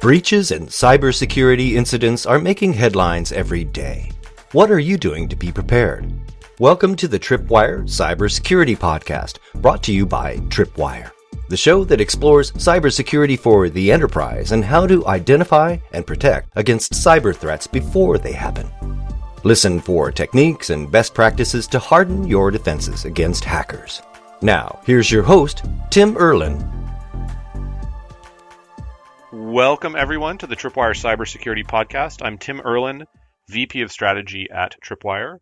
Breaches and cybersecurity incidents are making headlines every day. What are you doing to be prepared? Welcome to the Tripwire Cybersecurity Podcast, brought to you by Tripwire, the show that explores cybersecurity for the enterprise and how to identify and protect against cyber threats before they happen. Listen for techniques and best practices to harden your defenses against hackers. Now, here's your host, Tim Erlin, Welcome, everyone, to the Tripwire Cybersecurity Podcast. I'm Tim Erlin, VP of Strategy at Tripwire.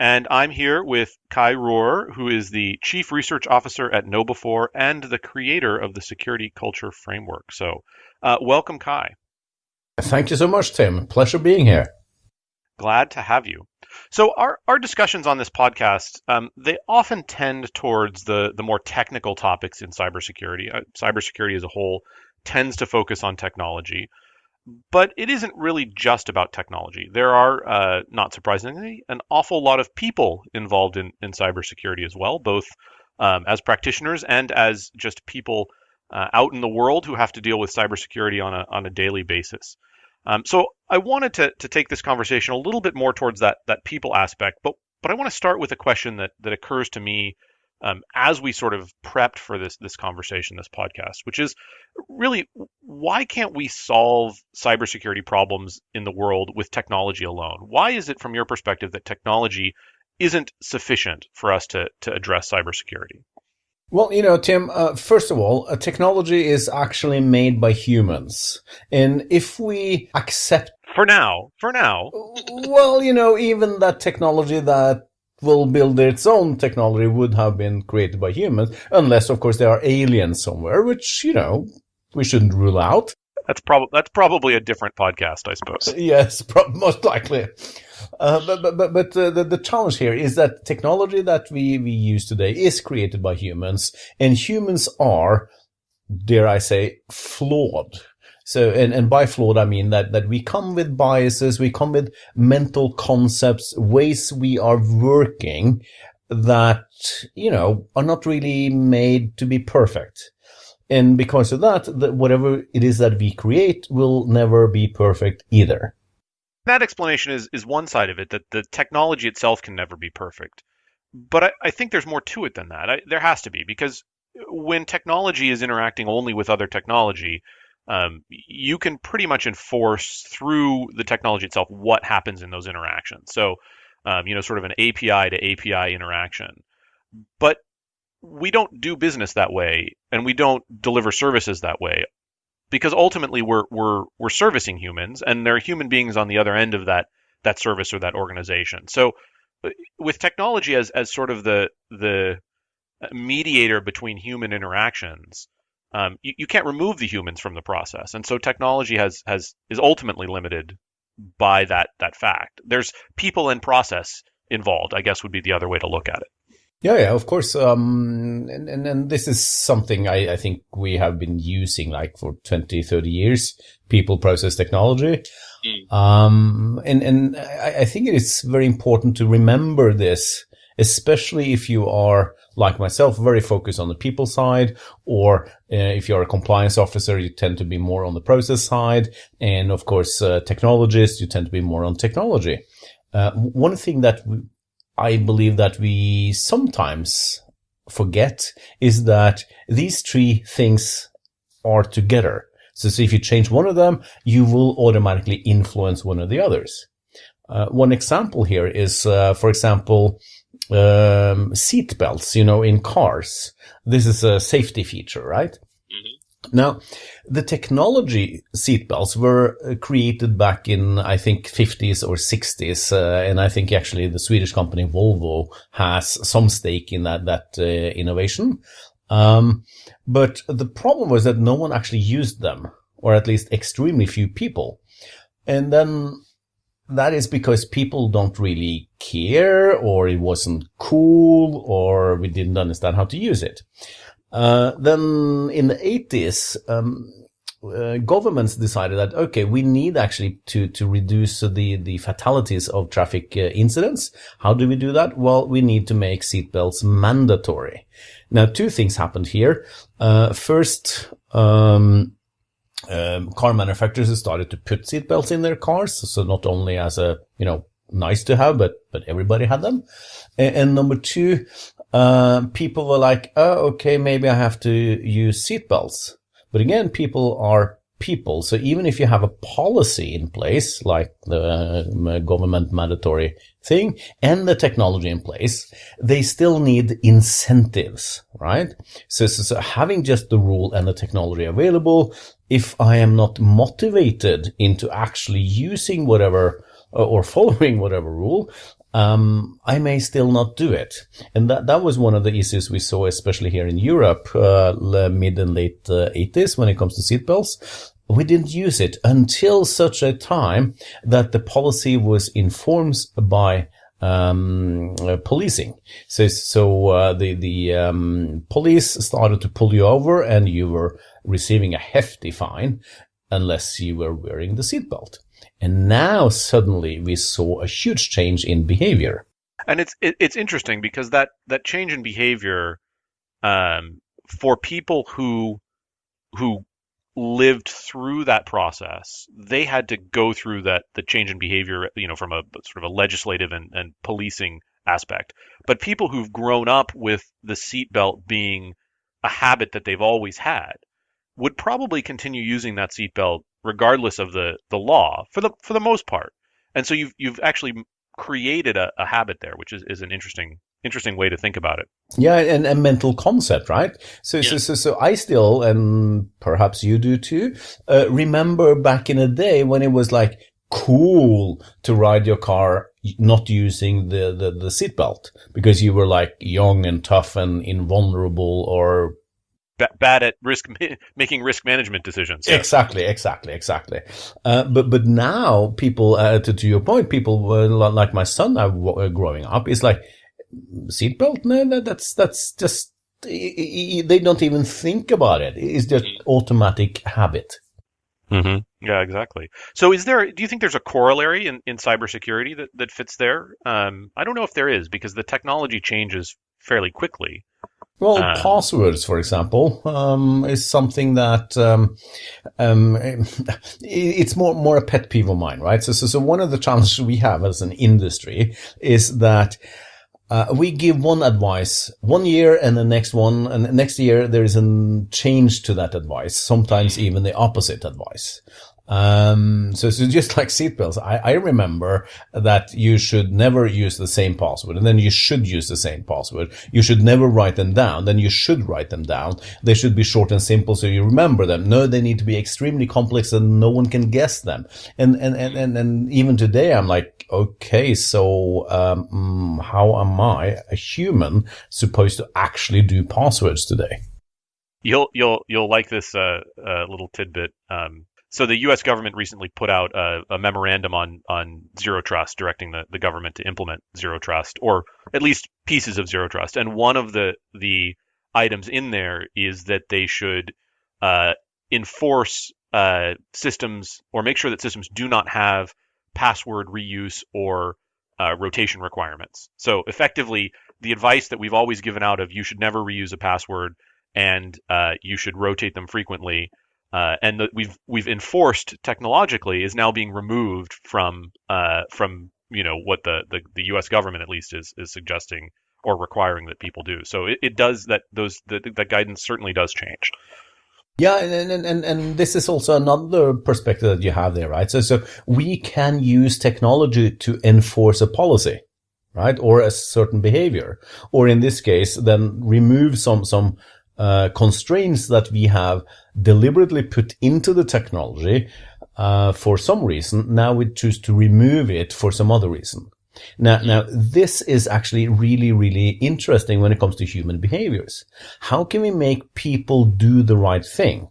And I'm here with Kai Roer, who is the Chief Research Officer at KnowBe4 and the creator of the Security Culture Framework. So, uh, welcome, Kai. Thank you so much, Tim. Pleasure being here. Glad to have you. So our, our discussions on this podcast, um, they often tend towards the, the more technical topics in cybersecurity. Uh, cybersecurity as a whole tends to focus on technology. But it isn't really just about technology. There are, uh, not surprisingly, an awful lot of people involved in, in cybersecurity as well, both um, as practitioners and as just people uh, out in the world who have to deal with cybersecurity on a, on a daily basis. Um, so I wanted to, to take this conversation a little bit more towards that, that people aspect, but, but I want to start with a question that, that occurs to me um, as we sort of prepped for this this conversation, this podcast, which is really why can't we solve cybersecurity problems in the world with technology alone? Why is it, from your perspective, that technology isn't sufficient for us to to address cybersecurity? Well, you know, Tim, uh, first of all, uh, technology is actually made by humans. And if we accept. For now, for now. well, you know, even that technology that will build its own technology would have been created by humans, unless, of course, there are aliens somewhere, which, you know, we shouldn't rule out. That's probably that's probably a different podcast, I suppose. Yes, pro- most likely. Uh, but but but uh, the the challenge here is that technology that we we use today is created by humans, and humans are, dare I say, flawed. So, and, and by flawed, I mean that, that we come with biases, we come with mental concepts, ways we are working that, you know, are not really made to be perfect. And because of that, that whatever it is that we create will never be perfect either. That explanation is, is one side of it, that the technology itself can never be perfect. But I, I think there's more to it than that. I, there has to be, because when technology is interacting only with other technology, um, you can pretty much enforce through the technology itself what happens in those interactions. So, um, you know, sort of an API to API interaction. But we don't do business that way, and we don't deliver services that way, because ultimately we're we're we're servicing humans, and there are human beings on the other end of that that service or that organization. So, uh, with technology as as sort of the the mediator between human interactions, um, you, you can't remove the humans from the process, and so technology has has is ultimately limited by that that fact. There's people and process involved. I guess would be the other way to look at it. Yeah, yeah, of course. Um, and, and, and this is something I, I think we have been using like for 20, 30 years, people process technology. Mm. Um, and, and I, I think it is very important to remember this, especially if you are like myself, very focused on the people side, or uh, if you're a compliance officer, you tend to be more on the process side. And of course, uh, technologists, you tend to be more on technology. Uh, one thing that I believe that we sometimes forget is that these three things are together. So, so if you change one of them, you will automatically influence one of the others. Uh, one example here is, uh, for example, um, seat belts, you know, in cars. This is a safety feature, right? Mm-hmm. Now, the technology seatbelts were uh, created back in, I think, 50s or 60s, uh, and I think actually the Swedish company Volvo has some stake in that that uh, innovation. Um, but the problem was that no one actually used them, or at least extremely few people. And then that is because people don't really care or it wasn't cool or we didn't understand how to use it. Uh, then in the 80s, um, uh, governments decided that okay, we need actually to to reduce the the fatalities of traffic uh, incidents. How do we do that? Well, we need to make seatbelts mandatory. Now, two things happened here. Uh, first, um, um, car manufacturers started to put seatbelts in their cars. So not only as a, you know, nice to have, but, but everybody had them. And, and number two, uh, people were like, oh, okay, maybe I have to use seatbelts. But again, people are people. So even if you have a policy in place, like the uh, government mandatory thing and the technology in place, they still need incentives, right? So, so, so having just the rule and the technology available, if I am not motivated into actually using whatever uh, or following whatever rule, um, I may still not do it. And that, that was one of the issues we saw, especially here in Europe, uh, mid and late uh, 80s when it comes to seatbelts. We didn't use it until such a time that the policy was informed by um, uh, policing. So, so uh, the the um, police started to pull you over, and you were receiving a hefty fine unless you were wearing the seatbelt. And now suddenly we saw a huge change in behavior. And it's it, it's interesting because that that change in behavior um, for people who who lived through that process, they had to go through that the change in behavior, you know, from a sort of a legislative and, and policing aspect. But people who've grown up with the seatbelt being a habit that they've always had would probably continue using that seatbelt regardless of the, the law for the for the most part. And so you've you've actually created a, a habit there, which is, is an interesting interesting way to think about it. Yeah, and a mental concept, right? So, yeah. so, so, so I still, and perhaps you do too, uh, remember back in the day when it was like cool to ride your car not using the, the, the seatbelt because you were like young and tough and invulnerable or bad at risk making risk management decisions. Yeah. Exactly, exactly, exactly. Uh, but but now people, uh, to, to your point, people uh, like my son now uh, growing up is like seatbelt. No, that's that's just they don't even think about it. It's just automatic habit. Mm-hmm. Yeah, exactly. So, is there? Do you think there's a corollary in, in cybersecurity that, that fits there? Um, I don't know if there is because the technology changes fairly quickly. Well, um, passwords, for example, um, is something that um, um it's more more a pet peeve of mine, right? So, so, so one of the challenges we have as an industry is that uh, we give one advice one year and the next one and next year there is a change to that advice sometimes even the opposite advice um, so, so just like seatbelts, I, I remember that you should never use the same password and then you should use the same password. You should never write them down. Then you should write them down. They should be short and simple so you remember them. No, they need to be extremely complex and no one can guess them. And, and, and, and, and even today I'm like, okay, so, um, mm, how am I, a human, supposed to actually do passwords today? You'll, you'll, you'll like this, uh, uh little tidbit. Um, so the U.S. government recently put out a, a, memorandum on on zero trust, directing the, the government to implement zero trust, or at least pieces of zero trust. And one of the the items in there is that they should uh, enforce uh, systems or make sure that systems do not have password reuse or uh, rotation requirements. So effectively, the advice that we've always given out of you should never reuse a password and uh, you should rotate them frequently uh, and that we've we've enforced technologically is now being removed from uh, from you know what the, the, the U.S. government at least is is suggesting or requiring that people do. So it, it does that those the, that guidance certainly does change. Yeah, and, and, and, and this is also another perspective that you have there, right? So, so we can use technology to enforce a policy, right? Or a certain behavior. Or in this case, then remove some, some uh, constraints that we have deliberately put into the technology uh, for some reason. Now we choose to remove it for some other reason. Now, now this is actually really, really interesting when it comes to human behaviors. How can we make people do the right thing?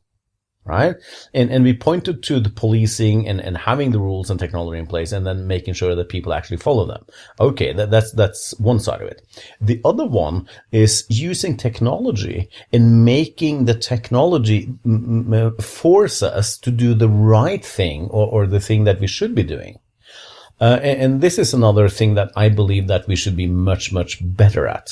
right? And and we pointed to the policing and, and having the rules and technology in place and then making sure that people actually follow them. Okay, that, that's that's one side of it. The other one is using technology and making the technology force us to do the right thing or, or the thing that we should be doing. Uh, and, and, this is another thing that I believe that we should be much, much better at.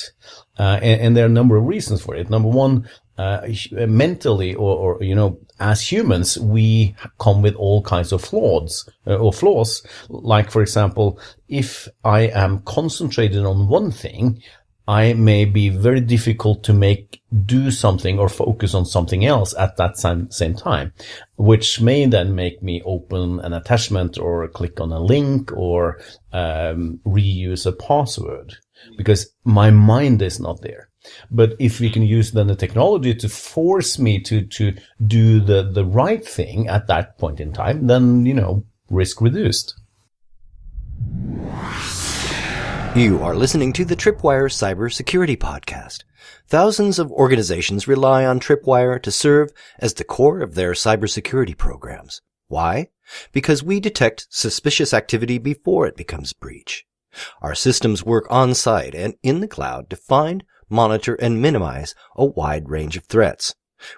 Uh, and, and, there are a number of reasons for it. Number one, uh, mentally or, or, you know, as humans, we come with all kinds of flaws uh, or flaws. Like, for example, if I am concentrated on one thing, I may be very difficult to make do something or focus on something else at that same, same time, which may then make me open an attachment or click on a link or um, reuse a password because my mind is not there. But if we can use then the technology to force me to, to do the, the right thing at that point in time, then, you know, risk reduced. You are listening to the Tripwire Cybersecurity Podcast. Thousands of organizations rely on Tripwire to serve as the core of their cybersecurity programs. Why? Because we detect suspicious activity before it becomes breach. Our systems work on site and in the cloud to find, monitor, and minimize a wide range of threats.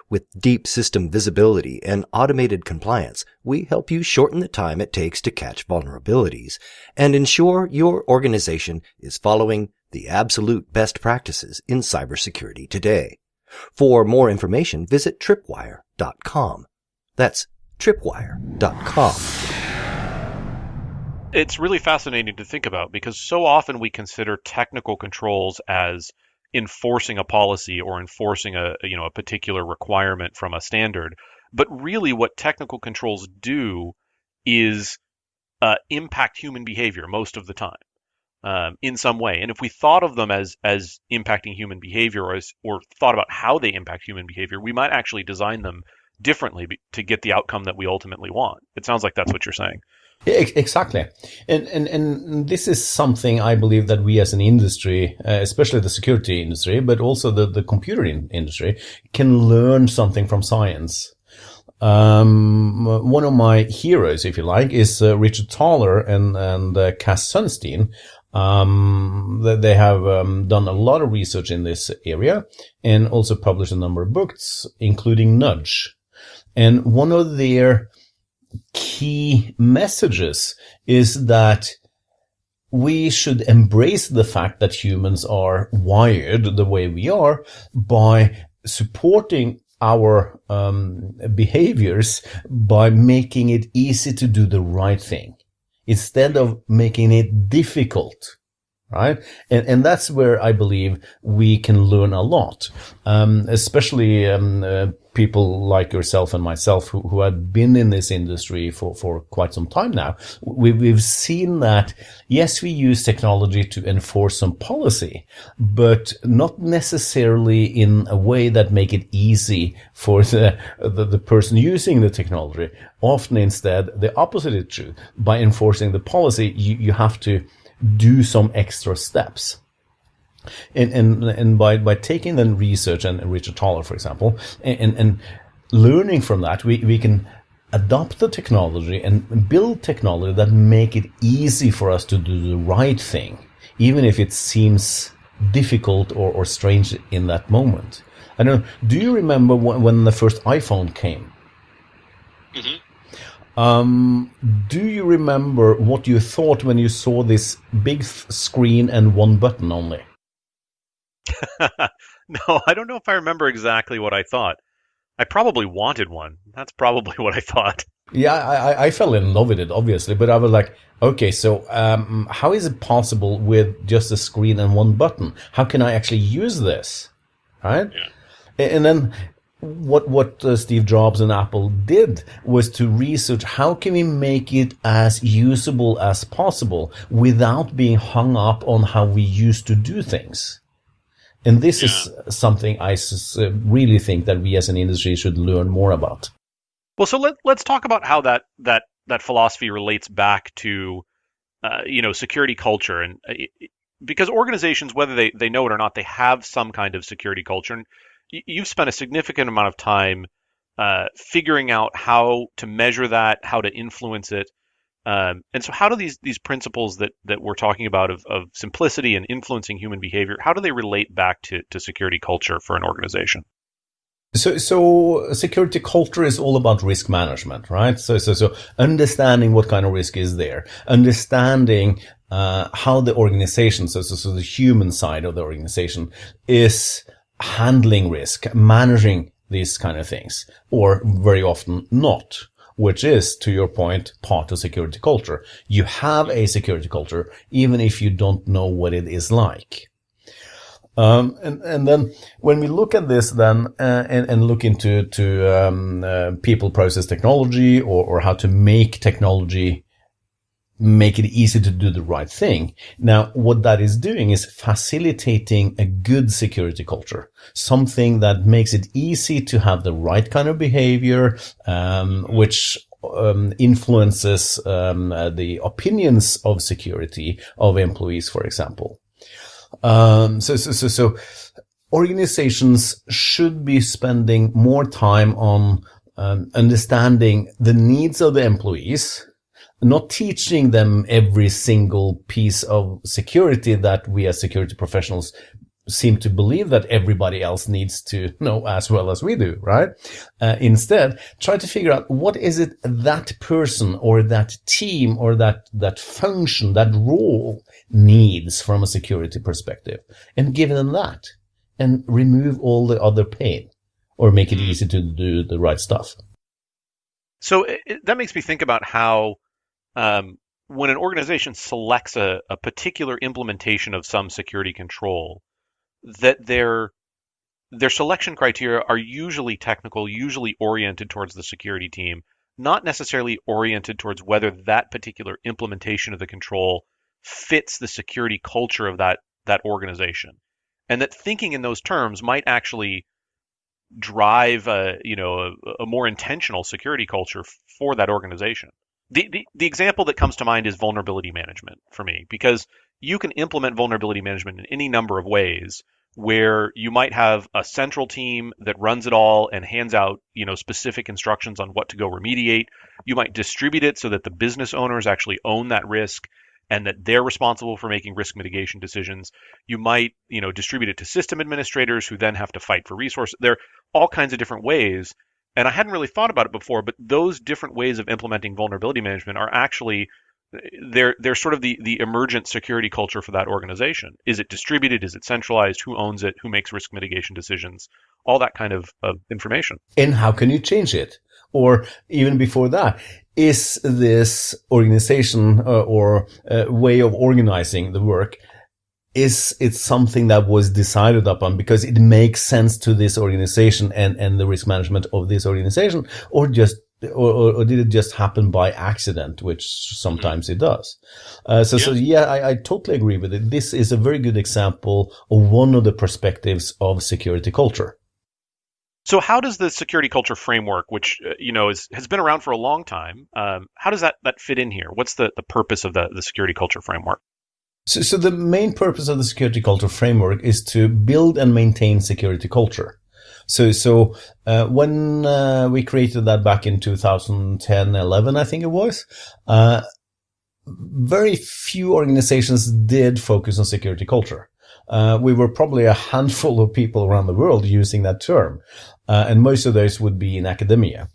With deep system visibility and automated compliance, we help you shorten the time it takes to catch vulnerabilities and ensure your organization is following the absolute best practices in cybersecurity today. For more information, visit tripwire.com. That's tripwire.com. It's really fascinating to think about because so often we consider technical controls as enforcing a policy or enforcing a you know a particular requirement from a standard. But really, what technical controls do is uh, impact human behavior most of the time um, in some way. And if we thought of them as as impacting human behavior or as, or thought about how they impact human behavior, we might actually design them differently to get the outcome that we ultimately want. It sounds like that's what you're saying. Exactly. And, and, and this is something I believe that we as an industry, uh, especially the security industry, but also the, the computer in industry can learn something from science. Um, one of my heroes, if you like, is uh, Richard Thaler and, and uh, Cass Sunstein. Um, they have um, done a lot of research in this area and also published a number of books, including Nudge. And one of their key messages is that we should embrace the fact that humans are wired the way we are by supporting our um, behaviors by making it easy to do the right thing instead of making it difficult right? And, and that's where I believe we can learn a lot, um, especially um, uh, people like yourself and myself who, who have been in this industry for, for quite some time now. We, we've seen that, yes, we use technology to enforce some policy, but not necessarily in a way that make it easy for the, the, the person using the technology. Often instead, the opposite is true. By enforcing the policy, you, you have to do some extra steps. And, and, and by, by taking the research and Richard Thaler, for example, and, and learning from that, we, we can adopt the technology and build technology that make it easy for us to do the right thing, even if it seems difficult or, or strange in that moment. I don't know. Do you remember when, when the first iPhone came? Mm-hmm. Um, do you remember what you thought when you saw this big screen and one button only? no, I don't know if I remember exactly what I thought. I probably wanted one. That's probably what I thought. Yeah, I, I fell in love with it, obviously, but I was like, okay, so um, how is it possible with just a screen and one button? How can I actually use this? Right? Yeah. And then what what uh, Steve Jobs and Apple did was to research how can we make it as usable as possible without being hung up on how we used to do things. And this yeah. is something I uh, really think that we as an industry should learn more about. Well, so let, let's talk about how that that that philosophy relates back to uh, you know security culture and uh, because organizations whether they, they know it or not they have some kind of security culture and you've spent a significant amount of time uh, figuring out how to measure that, how to influence it. Um, and so, how do these these principles that that we're talking about of, of simplicity and influencing human behavior, how do they relate back to, to security culture for an organization? So, so security culture is all about risk management, right? So, so, so understanding what kind of risk is there, understanding uh, how the organization, so, so, so the human side of the organization is handling risk, managing these kind of things, or very often not, which is, to your point, part of security culture. You have a security culture, even if you don't know what it is like. Um, and, and then when we look at this then uh, and, and look into to um, uh, people process technology or, or how to make technology make it easy to do the right thing. Now, what that is doing is facilitating a good security culture, something that makes it easy to have the right kind of behavior, um, which um, influences um, uh, the opinions of security of employees, for example. Um, so, so, so, so organizations should be spending more time on um, understanding the needs of the employees not teaching them every single piece of security that we as security professionals seem to believe that everybody else needs to know as well as we do, right? Uh, instead, try to figure out what is it that person or that team or that, that function, that role needs from a security perspective and give them that and remove all the other pain or make it easy to do the right stuff. So it, that makes me think about how um, when an organization selects a, a particular implementation of some security control, that their their selection criteria are usually technical, usually oriented towards the security team, not necessarily oriented towards whether that particular implementation of the control fits the security culture of that that organization. And that thinking in those terms might actually drive a, you know, a, a more intentional security culture for that organization. The, the, example that comes to mind is vulnerability management for me, because you can implement vulnerability management in any number of ways where you might have a central team that runs it all and hands out, you know, specific instructions on what to go remediate. You might distribute it so that the business owners actually own that risk and that they're responsible for making risk mitigation decisions. You might, you know, distribute it to system administrators who then have to fight for resources. There are all kinds of different ways and I hadn't really thought about it before, but those different ways of implementing vulnerability management are actually they're they're sort of the the emergent security culture for that organization. Is it distributed? Is it centralized? Who owns it? Who makes risk mitigation decisions? All that kind of, of information. And how can you change it? Or even before that, is this organization uh, or uh, way of organizing the work is it something that was decided upon because it makes sense to this organization and, and the risk management of this organization or just or, or, or did it just happen by accident, which sometimes it does? Uh, so, yeah. so yeah, I, I totally agree with it. This is a very good example of one of the perspectives of security culture. So, how does the security culture framework, which uh, you know is, has been around for a long time, um, how does that that fit in here? What's the, the purpose of the, the security culture framework? So, so the main purpose of the security culture framework is to build and maintain security culture. So, so uh, when uh, we created that back in 2010, 11, I think it was, uh, very few organizations did focus on security culture. Uh, we were probably a handful of people around the world using that term, uh, and most of those would be in academia.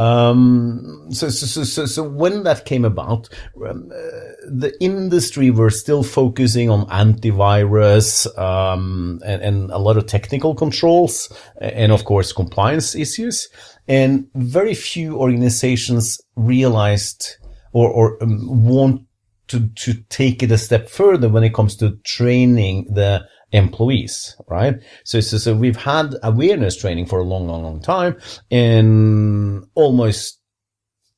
Um, so, so, so, so, when that came about, um, uh, the industry were still focusing on antivirus, um, and, and, a lot of technical controls and of course compliance issues. And very few organizations realized or, or um, want to, to take it a step further when it comes to training the employees, right? So, so, so we've had awareness training for a long, long, long time and almost,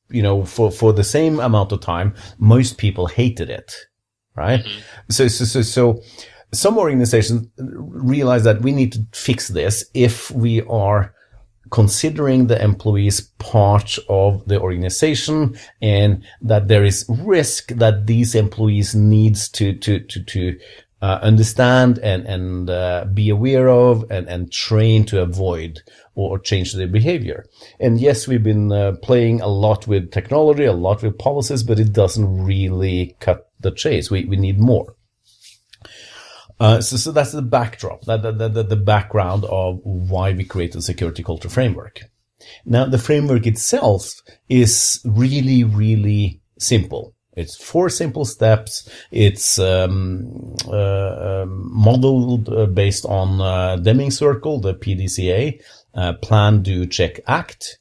you know, for, for the same amount of time, most people hated it, right? Mm-hmm. So, so, so, so some organizations realize that we need to fix this if we are considering the employees part of the organization and that there is risk that these employees needs to, to, to, to uh, understand and and uh, be aware of and and train to avoid or, change their behavior. And yes, we've been uh, playing a lot with technology, a lot with policies, but it doesn't really cut the chase. We we need more. Uh, so, so that's the backdrop, that, that, that, the background of why we created the security culture framework. Now, the framework itself is really, really simple. It's four simple steps. It's um, uh, um, modeled uh, based on uh, Deming Circle, the PDCA, uh, plan, do, check, act.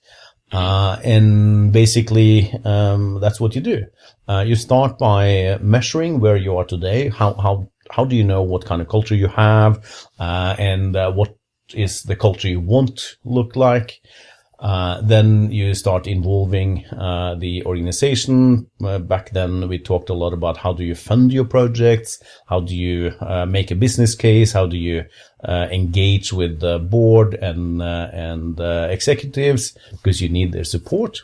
Uh, and basically, um, that's what you do. Uh, you start by measuring where you are today. How, how, how do you know what kind of culture you have? Uh, and, what is the culture you want look like? Uh, then you start involving uh, the organization. Uh, back then, we talked a lot about how do you fund your projects, how do you uh, make a business case, how do you uh, engage with the board and and executives because you need their support,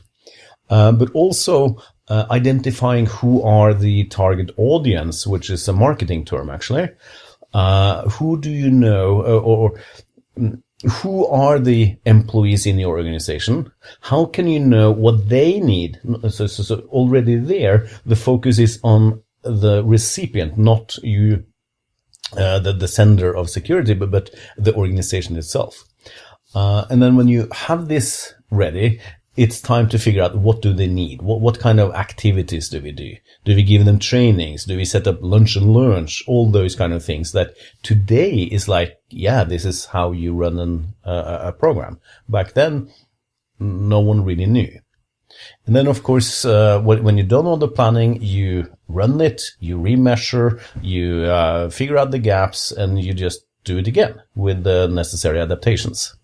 but also identifying who are the target audience, which is a marketing term actually. who do you know, or, or who are the employees in your organization? How can you know what they need? So, so, so, already there, the focus is on the recipient, not you, uh, the, the sender of security, but, but the organization itself. Uh, and then when you have this ready, it's time to figure out what do they need? What, what kind of activities do we do? Do we give them trainings? Do we set up lunch and learns? All those kind of things that today is like, yeah, this is how you run an, uh, a program. Back then, no one really knew. And then, of course, uh, when, you've done all the planning, you run it, you remeasure, you uh, figure out the gaps, and you just do it again with the necessary adaptations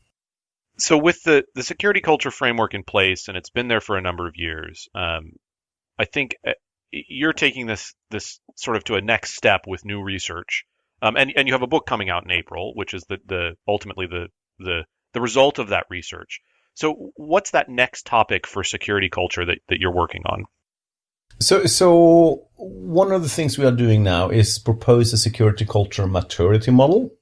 so with the the security culture framework in place, and it's been there for a number of years, um, I think uh, you're taking this this sort of to a next step with new research, um, and and you have a book coming out in April, which is the the ultimately the the the result of that research. So what's that next topic for security culture that, that you're working on? So, so one of the things we are doing now is propose a security culture maturity model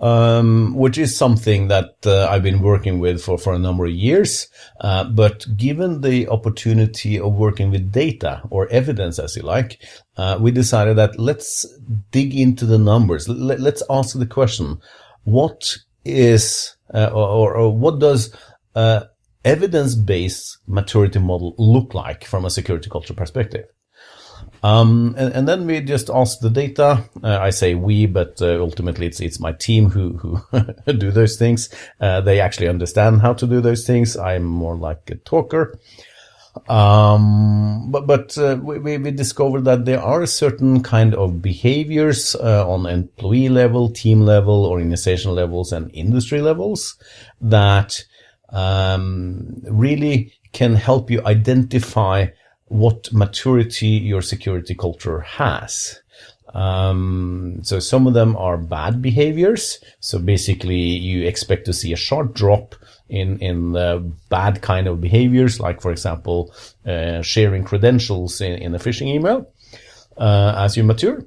um, which is something that uh, I've been working with for, for a number of years. Uh, but given the opportunity of working with data or evidence, as you like, uh, we decided that let's dig into the numbers. Let, us ask the question: What is uh, or, or, what does uh, evidence-based maturity model look like from a security culture perspective? Um, and, and, then we just ask the data. Uh, I say we, but uh, ultimately it's it's my team who who do those things. Uh, they actually understand how to do those things. I'm more like a talker. Um, but but uh, we we discovered that there are certain kind of behaviors uh, on employee level, team level, organization levels, and industry levels that um, really can help you identify what maturity your security culture has. Um, so some of them are bad behaviors. So basically you expect to see a sharp drop in, in bad kind of behaviors, like for example, uh, sharing credentials in, in a phishing email, uh, as you mature.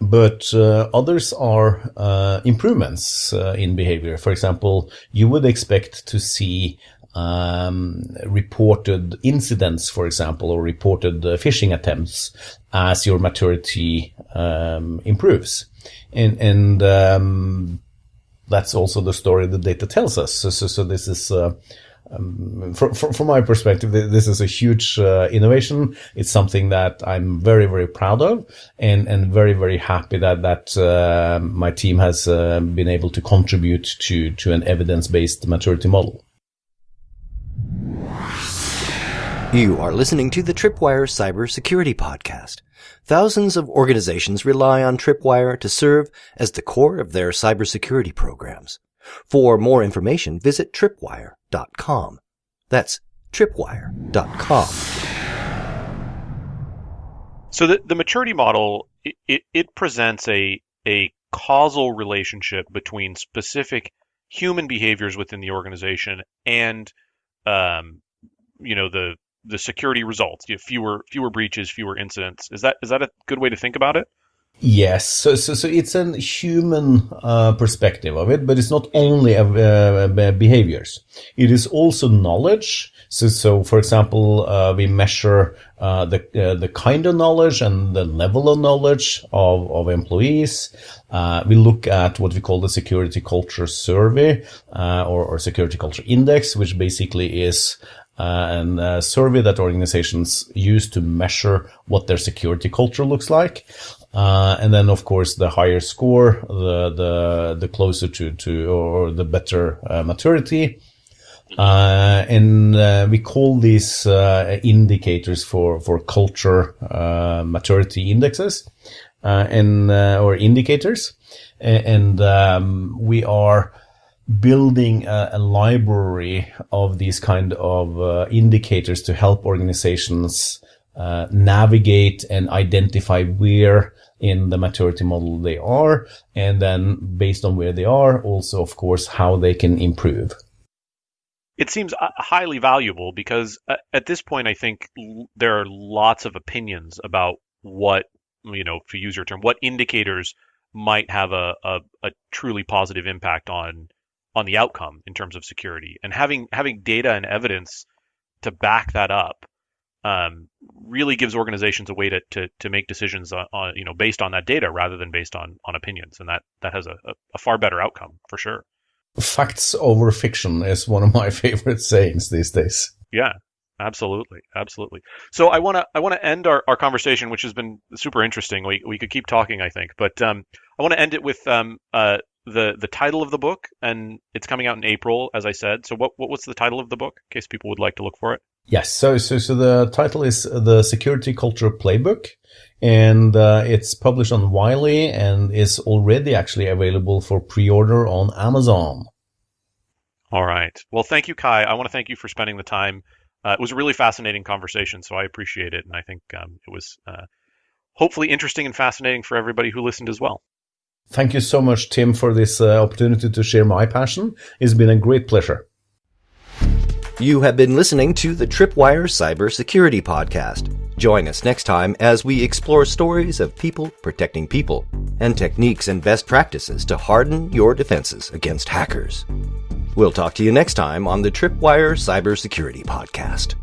But uh, others are uh, improvements uh, in behavior. For example, you would expect to see um, reported incidents, for example, or reported uh, phishing attempts as your maturity um, improves. And, and um, that's also the story the data tells us. So, so, so this is, uh, um, from, from, my perspective, this is a huge uh, innovation. It's something that I'm very, very proud of and, and very, very happy that, that uh, my team has uh, been able to contribute to, to an evidence-based maturity model. You are listening to the Tripwire Cybersecurity Podcast. Thousands of organizations rely on Tripwire to serve as the core of their cybersecurity programs. For more information, visit tripwire.com. That's tripwire.com. So the, the maturity model, it, it, it presents a, a causal relationship between specific human behaviors within the organization and um, you know the the security results. You have fewer fewer breaches, fewer incidents. Is that is that a good way to think about it? Yes, so so, so it's a human uh, perspective of it, but it's not only uh, uh, behaviors. It is also knowledge. So, so for example, uh, we measure uh, the the kind of knowledge and the level of knowledge of of employees. we look at what we call the security culture survey or, or security culture index, which basically is and a survey that organizations use to measure what their security culture looks like. Uh, and then, of course, the higher score, the the the closer to to or the better uh, maturity. Uh, and uh, we call these uh, indicators for for culture uh, maturity indexes and or indicators. And um, we are building a, a, library of these kind of indicators to help organizations uh, navigate and identify where in the maturity model they are, and then based on where they are, also, of course, how they can improve. It seems uh, highly valuable because uh, at this point, I think there are lots of opinions about what, you know, to use your term, what indicators might have a, a, a truly positive impact on on the outcome in terms of security. And having having data and evidence to back that up um, really gives organizations a way to, to, to make decisions on, on, you know based on that data rather than based on on opinions, and that that has a, a far better outcome for sure. Facts over fiction is one of my favorite sayings these days. Yeah, absolutely, absolutely. So I want to I want to end our, our conversation, which has been super interesting. We we could keep talking, I think, but um, I want to end it with um, uh, the the title of the book, and it's coming out in April, as I said. So what what was the title of the book, in case people would like to look for it? Yes. So, so, so the title is the Security Culture Playbook, and uh, it's published on Wiley and is already actually available for pre-order on Amazon. All right. Well, thank you, Kai. I want to thank you for spending the time. Uh, it was a really fascinating conversation, so I appreciate it, and I think um, it was uh, hopefully interesting and fascinating for everybody who listened as well. Thank you so much, Tim, for this uh, opportunity to share my passion. It's been a great pleasure. You have been listening to the Tripwire Cybersecurity Podcast. Join us next time as we explore stories of people protecting people and techniques and best practices to harden your defenses against hackers. We'll talk to you next time on the Tripwire Cybersecurity Podcast.